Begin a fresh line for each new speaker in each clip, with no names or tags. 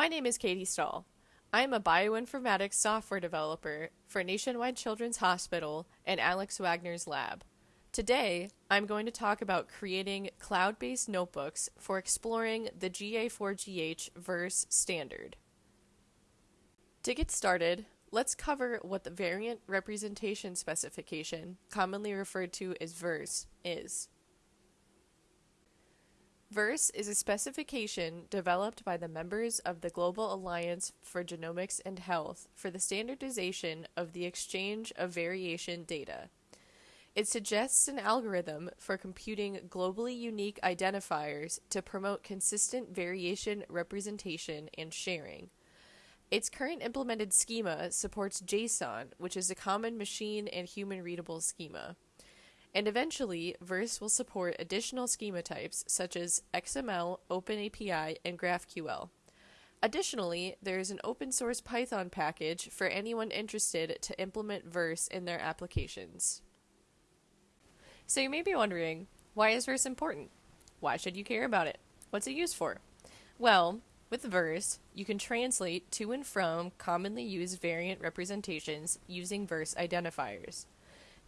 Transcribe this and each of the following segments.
My name is Katie Stahl. I am a bioinformatics software developer for Nationwide Children's Hospital and Alex Wagner's lab. Today, I'm going to talk about creating cloud based notebooks for exploring the GA4GH VRS standard. To get started, let's cover what the Variant Representation Specification, commonly referred to as VRS, is. VRS is a specification developed by the members of the Global Alliance for Genomics and Health for the standardization of the exchange of variation data. It suggests an algorithm for computing globally unique identifiers to promote consistent variation representation and sharing. Its current implemented schema supports JSON, which is a common machine and human readable schema. And eventually, VRS will support additional schema types such as XML, OpenAPI, and GraphQL. Additionally, there is an open source Python package for anyone interested to implement VRS in their applications. So you may be wondering, why is VRS important? Why should you care about it? What's it used for? Well, with VRS, you can translate to and from commonly used variant representations using VRS identifiers.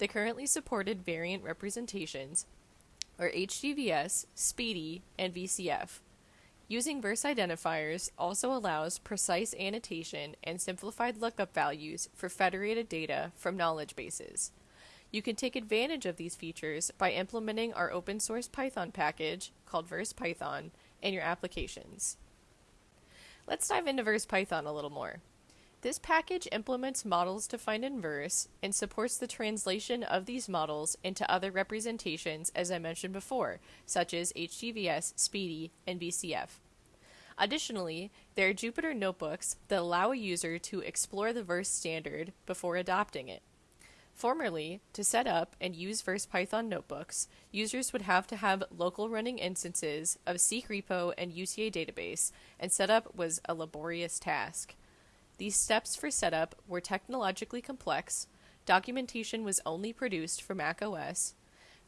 The currently supported variant representations are HGVS, SPDI, and VCF. Using VRS identifiers also allows precise annotation and simplified lookup values for federated data from knowledge bases. You can take advantage of these features by implementing our open source Python package called VRS Python in your applications. Let's dive into VRS Python a little more. This package implements models defined in VRS and supports the translation of these models into other representations as I mentioned before, such as HGVS, SPDI, and VCF. Additionally, there are Jupyter notebooks that allow a user to explore the VRS standard before adopting it. Formerly, to set up and use VRS Python notebooks, users would have to have local running instances of SeqRepo and UTA database, and setup was a laborious task. These steps for setup were technologically complex, documentation was only produced for macOS,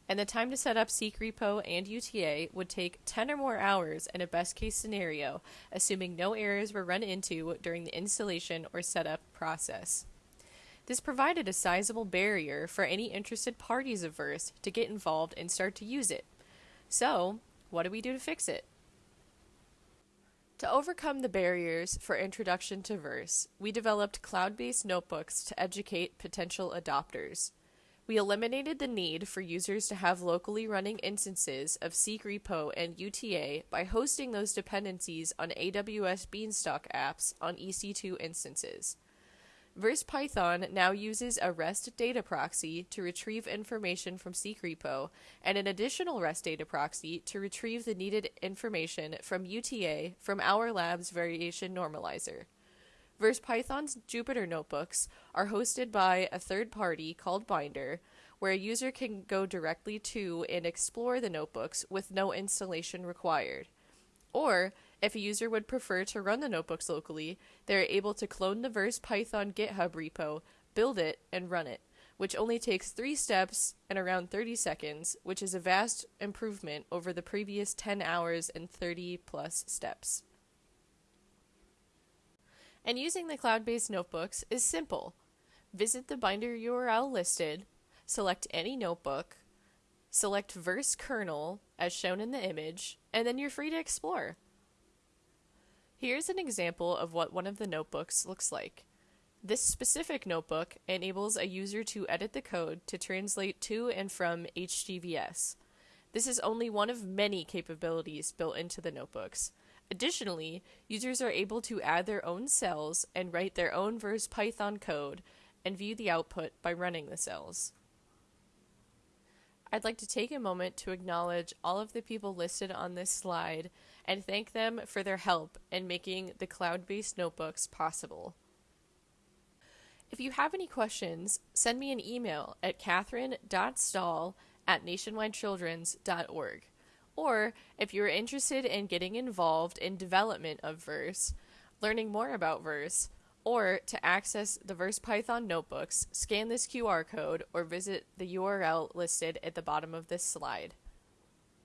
and the time to set up SeqRepo and UTA would take 10 or more hours in a best case scenario, assuming no errors were run into during the installation or setup process. This provided a sizable barrier for any interested parties of VRS to get involved and start to use it. So, what do we do to fix it? To overcome the barriers for introduction to VRS, we developed cloud based notebooks to educate potential adopters. We eliminated the need for users to have locally running instances of SeqRepo and UTA by hosting those dependencies on AWS Beanstalk apps on EC2 instances. VRS-Python now uses a REST data proxy to retrieve information from SeqRepo and an additional REST data proxy to retrieve the needed information from UTA from our lab's variation normalizer. VRS-Python's Jupyter notebooks are hosted by a third party called Binder, where a user can go directly to and explore the notebooks with no installation required. Or if a user would prefer to run the notebooks locally, they are able to clone the VRS Python GitHub repo, build it, and run it, which only takes three steps and around 30 seconds, which is a vast improvement over the previous 10 hours and 30 plus steps. And using the cloud based notebooks is simple. Visit the binder URL listed, select any notebook, select VRS kernel as shown in the image, and then you're free to explore. Here's an example of what one of the notebooks looks like. This specific notebook enables a user to edit the code to translate to and from HGVS. This is only one of many capabilities built into the notebooks. Additionally, users are able to add their own cells and write their own VRS Python code and view the output by running the cells. I'd like to take a moment to acknowledge all of the people listed on this slide and thank them for their help in making the cloud based notebooks possible. If you have any questions, send me an email at catherine.stahl at nationwidechildren's.org. Or if you're interested in getting involved in development of VRS, learning more about VRS, or to access the VRS Python notebooks, scan this QR code or visit the URL listed at the bottom of this slide.